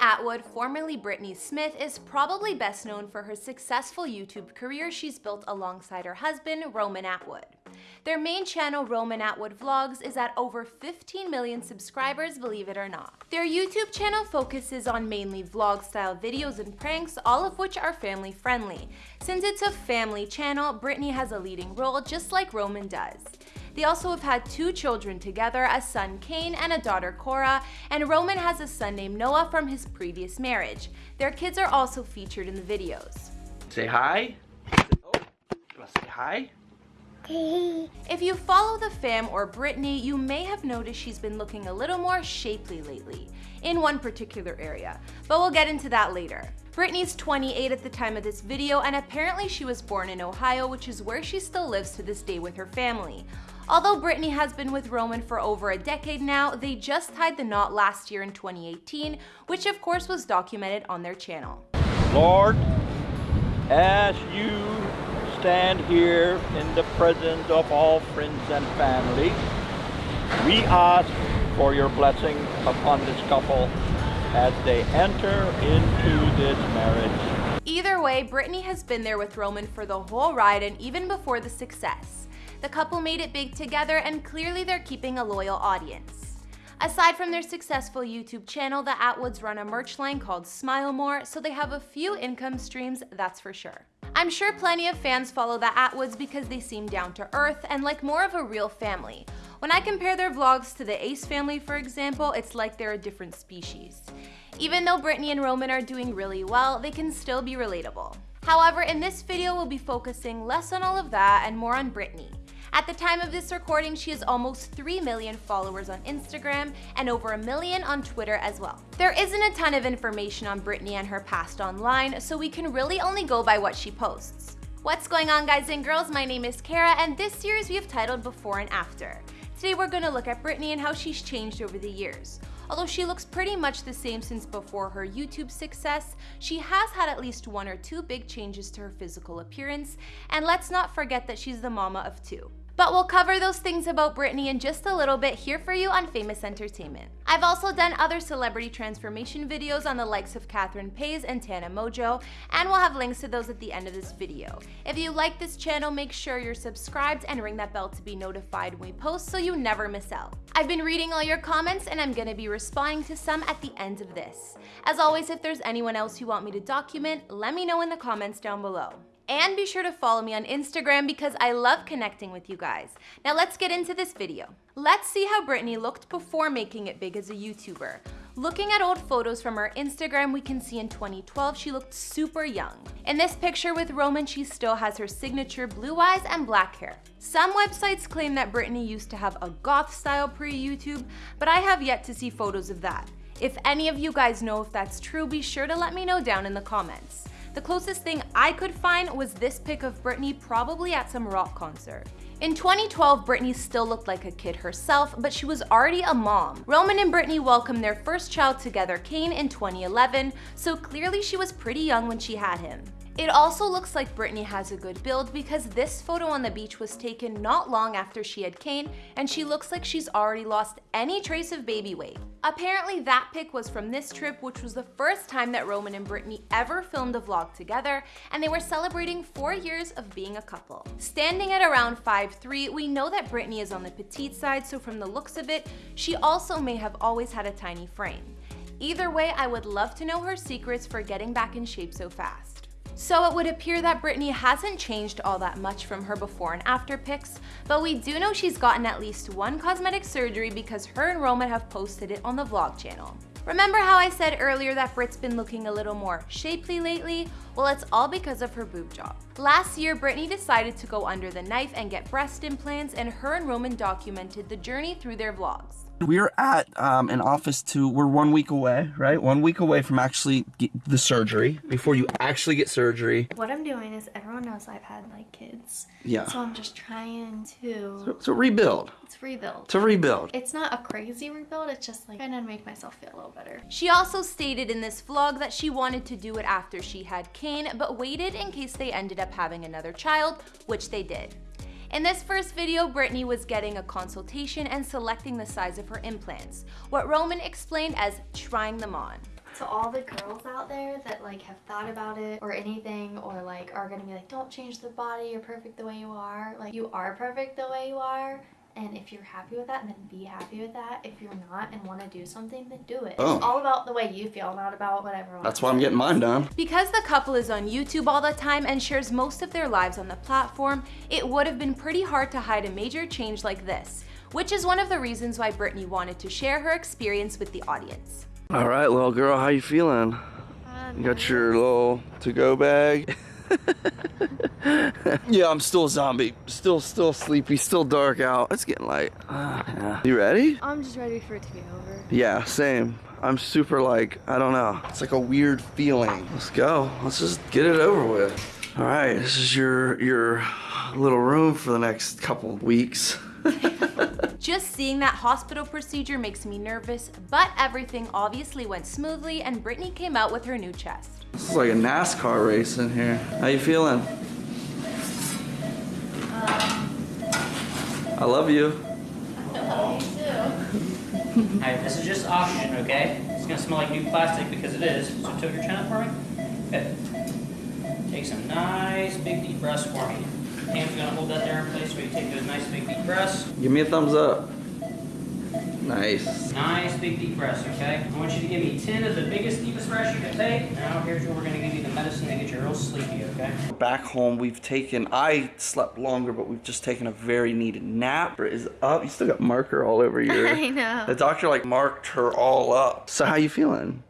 Atwood, formerly Brittany Smith, is probably best known for her successful YouTube career she's built alongside her husband, Roman Atwood. Their main channel, Roman Atwood Vlogs, is at over 15 million subscribers, believe it or not. Their YouTube channel focuses on mainly vlog-style videos and pranks, all of which are family-friendly. Since it's a family channel, Brittany has a leading role just like Roman does. They also have had two children together, a son Kane and a daughter Cora, and Roman has a son named Noah from his previous marriage. Their kids are also featured in the videos. Say hi. Oh, say hi? If you follow the fam or Brittany, you may have noticed she's been looking a little more shapely lately, in one particular area, but we'll get into that later. Brittany's 28 at the time of this video, and apparently she was born in Ohio, which is where she still lives to this day with her family. Although Brittany has been with Roman for over a decade now, they just tied the knot last year in 2018, which of course was documented on their channel. Lord, as you stand here in the presence of all friends and family, we ask for your blessing upon this couple as they enter into this marriage. Either way, Brittany has been there with Roman for the whole ride and even before the success. The couple made it big together and clearly they're keeping a loyal audience. Aside from their successful YouTube channel, the Atwoods run a merch line called Smile More, so they have a few income streams, that's for sure. I'm sure plenty of fans follow the Atwoods because they seem down to earth and like more of a real family. When I compare their vlogs to the Ace family, for example, it's like they're a different species. Even though Brittany and Roman are doing really well, they can still be relatable. However, in this video, we'll be focusing less on all of that and more on Brittany. At the time of this recording, she has almost 3 million followers on Instagram and over a million on Twitter as well. There isn't a ton of information on Brittany and her past online, so we can really only go by what she posts. What's going on guys and girls, my name is Kara and this series we have titled Before and After. Today we're going to look at Brittany and how she's changed over the years. Although she looks pretty much the same since before her YouTube success, she has had at least one or two big changes to her physical appearance, and let's not forget that she's the mama of two. But we'll cover those things about Brittany in just a little bit here for you on Famous Entertainment. I've also done other celebrity transformation videos on the likes of Catherine Paiz and Tana Mongeau, and we'll have links to those at the end of this video. If you like this channel, make sure you're subscribed and ring that bell to be notified when we post so you never miss out. I've been reading all your comments and I'm gonna be responding to some at the end of this. As always, if there's anyone else you want me to document, let me know in the comments down below. And be sure to follow me on Instagram because I love connecting with you guys. Now let's get into this video. Let's see how Brittany looked before making it big as a YouTuber. Looking at old photos from her Instagram, we can see in 2012 she looked super young. In this picture with Roman, she still has her signature blue eyes and black hair. Some websites claim that Brittany used to have a goth style pre-YouTube, but I have yet to see photos of that. If any of you guys know if that's true, be sure to let me know down in the comments. The closest thing I could find was this pic of Brittany probably at some rock concert. In 2012, Brittany still looked like a kid herself, but she was already a mom. Roman and Brittany welcomed their first child together, Kane, in 2011, so clearly she was pretty young when she had him. It also looks like Brittany has a good build because this photo on the beach was taken not long after she had Kane and she looks like she's already lost any trace of baby weight. Apparently that pic was from this trip which was the first time that Roman and Brittany ever filmed a vlog together and they were celebrating four years of being a couple. Standing at around 5'3", we know that Brittany is on the petite side so from the looks of it, she also may have always had a tiny frame. Either way, I would love to know her secrets for getting back in shape so fast. So it would appear that Brittany hasn't changed all that much from her before and after pics, but we do know she's gotten at least one cosmetic surgery because her and Roman have posted it on the vlog channel. Remember how I said earlier that Brit's been looking a little more shapely lately? Well, it's all because of her boob job. Last year, Brittany decided to go under the knife and get breast implants and her and Roman documented the journey through their vlogs. We're at um, an office to, we're one week away, right? One week away from actually the surgery, before you actually get surgery. What I'm doing is everyone knows I've had like kids. Yeah. So I'm just trying to. So, so rebuild. It's rebuild. To rebuild. It's not a crazy rebuild, it's just like trying to make myself feel a little better. She also stated in this vlog that she wanted to do it after she had Kane, but waited in case they ended up having another child, which they did. In this first video, Brittany was getting a consultation and selecting the size of her implants, what Roman explained as trying them on. To all the girls out there that like have thought about it or anything or like are gonna be like, don't change the body, you're perfect the way you are. Like you are perfect the way you are. And if you're happy with that, then be happy with that. If you're not and want to do something, then do it. Oh. It's all about the way you feel, not about what everyone That's why I'm getting mine done. Because the couple is on YouTube all the time and shares most of their lives on the platform, it would have been pretty hard to hide a major change like this, which is one of the reasons why Brittany wanted to share her experience with the audience. All right, little girl, how you feeling? Um, you got your little to-go bag? yeah, I'm still a zombie. Still, still sleepy. Still dark out. It's getting light. Ah, yeah. You ready? I'm just ready for it to be over. Yeah, same. I'm super like, I don't know. It's like a weird feeling. Let's go. Let's just get it over with. All right, this is your your little room for the next couple of weeks. Just seeing that hospital procedure makes me nervous, but everything obviously went smoothly and Brittany came out with her new chest. This is like a NASCAR race in here. How you feeling? I love you. Alright, this is just oxygen, okay? It's gonna smell like new plastic because it is. So tilt your chin up for me. Good. Take some nice big deep breaths for me. Hands gonna hold that there in place while you take those nice big deep breaths. Give me a thumbs up. Nice. Nice big deep breaths, okay? I want you to give me 10 of the biggest, deepest breaths you can take. Now here's where we're gonna give you the medicine to get you real sleepy, okay? Back home, we've taken, I slept longer, but we've just taken a very needed nap. Is up. You still got marker all over your. I know. The doctor like marked her all up. So how you feeling?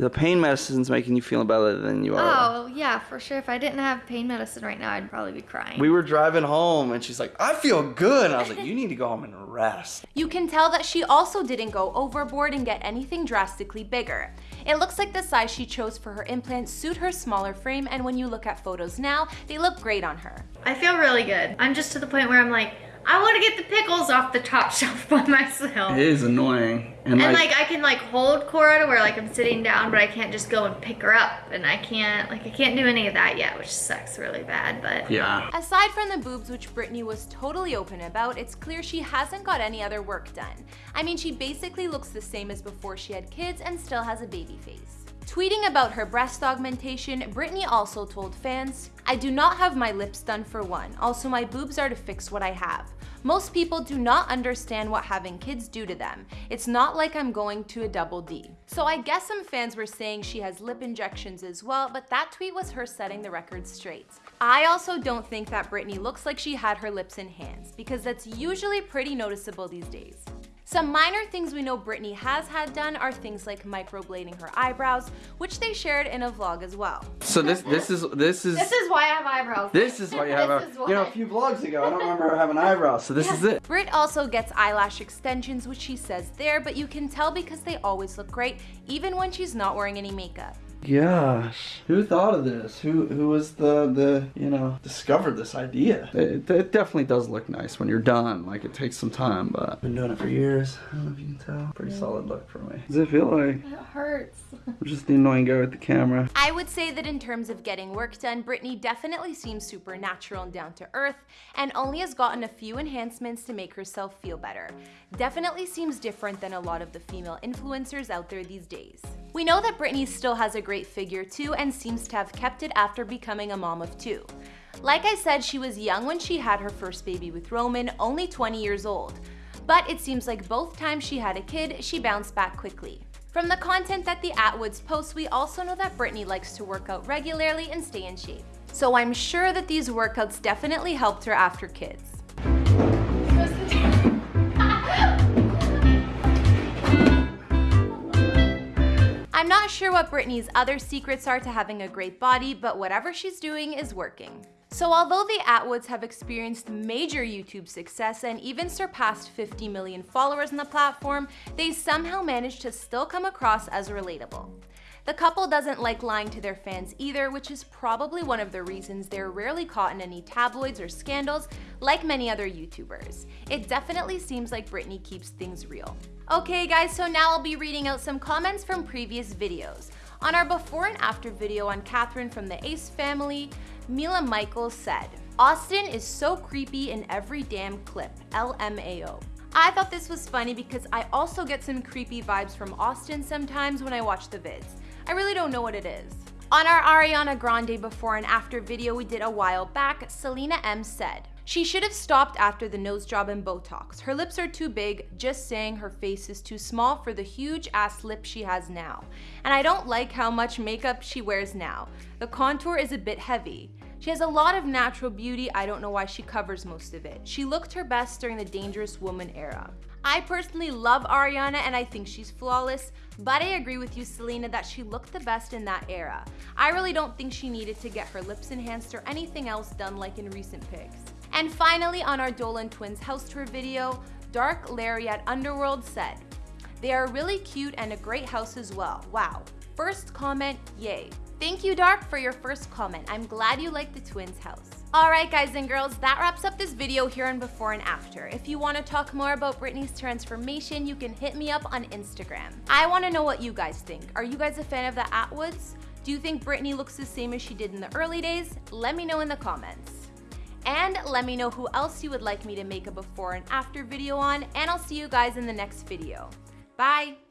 Good. The pain medicine's making you feel better than you are. Oh, yeah, for sure. If I didn't have pain medicine right now, I'd probably be crying. We were driving home and she's like, I feel good. And I was like, you need to go home and rest. You can tell that she also didn't go overboard and get anything drastically bigger. It looks like the size she chose for her implants suit her smaller frame and when you look at photos now, they look great on her. I feel really good. I'm just to the point where I'm like, I want to get the pickles off the top shelf by myself. It is annoying. And, And like, like I can like hold Cora to where like I'm sitting down, but I can't just go and pick her up, and I can't like I can't do any of that yet, which sucks really bad. But yeah. Aside from the boobs, which Brittany was totally open about, it's clear she hasn't got any other work done. I mean, she basically looks the same as before she had kids and still has a baby face. Tweeting about her breast augmentation, Brittany also told fans, I do not have my lips done for one. Also, my boobs are to fix what I have. Most people do not understand what having kids do to them. It's not like I'm going to a double D. So I guess some fans were saying she has lip injections as well, but that tweet was her setting the record straight. I also don't think that Brittany looks like she had her lips in hands, because that's usually pretty noticeable these days. Some minor things we know Brittany has had done are things like microblading her eyebrows, which they shared in a vlog as well. So this this is this is this is why I have eyebrows. this is why you have This a you know a few vlogs ago. I don't remember her having eyebrows. So this is it. Brit also gets eyelash extensions, which she says there, but you can tell because they always look great, even when she's not wearing any makeup. Gosh, who thought of this? Who who was the the you know discovered this idea? It, it definitely does look nice when you're done. Like it takes some time, but I've been doing it for years. I don't know if you can tell. Pretty solid look for me. Does it feel like It hurts. I'm just the annoying guy with the camera? I would say that in terms of getting work done, Brittany definitely seems super natural and down to earth, and only has gotten a few enhancements to make herself feel better. Definitely seems different than a lot of the female influencers out there these days. We know that Brittany still has a great figure too and seems to have kept it after becoming a mom of two. Like I said, she was young when she had her first baby with Roman, only 20 years old. But it seems like both times she had a kid, she bounced back quickly. From the content that the Atwoods post, we also know that Brittany likes to work out regularly and stay in shape. So I'm sure that these workouts definitely helped her after kids. I'm not sure what Brittany's other secrets are to having a great body, but whatever she's doing is working. So although the Atwoods have experienced major YouTube success and even surpassed 50 million followers on the platform, they somehow managed to still come across as relatable. The couple doesn't like lying to their fans either, which is probably one of the reasons they're rarely caught in any tabloids or scandals like many other YouTubers. It definitely seems like Brittany keeps things real. Okay guys, so now I'll be reading out some comments from previous videos. On our before and after video on Catherine from the Ace family, Mila Michaels said, Austin is so creepy in every damn clip, LMAO. I thought this was funny because I also get some creepy vibes from Austin sometimes when I watch the vids. I really don't know what it is. On our Ariana Grande before and after video we did a while back, Selena M said, she should have stopped after the nose job and Botox. Her lips are too big, just saying her face is too small for the huge ass lip she has now. And I don't like how much makeup she wears now. The contour is a bit heavy. She has a lot of natural beauty, I don't know why she covers most of it. She looked her best during the Dangerous Woman era. I personally love Ariana and I think she's flawless, but I agree with you, Selena, that she looked the best in that era. I really don't think she needed to get her lips enhanced or anything else done like in recent pics. And finally, on our Dolan Twins house tour video, Dark Larry at Underworld said, They are really cute and a great house as well. Wow. First comment, yay. Thank you, Dark, for your first comment. I'm glad you like the twins house. Alright guys and girls, that wraps up this video here on before and after. If you want to talk more about Brittany's transformation, you can hit me up on Instagram. I want to know what you guys think. Are you guys a fan of the Atwoods? Do you think Britney looks the same as she did in the early days? Let me know in the comments. And let me know who else you would like me to make a before and after video on, and I'll see you guys in the next video. Bye!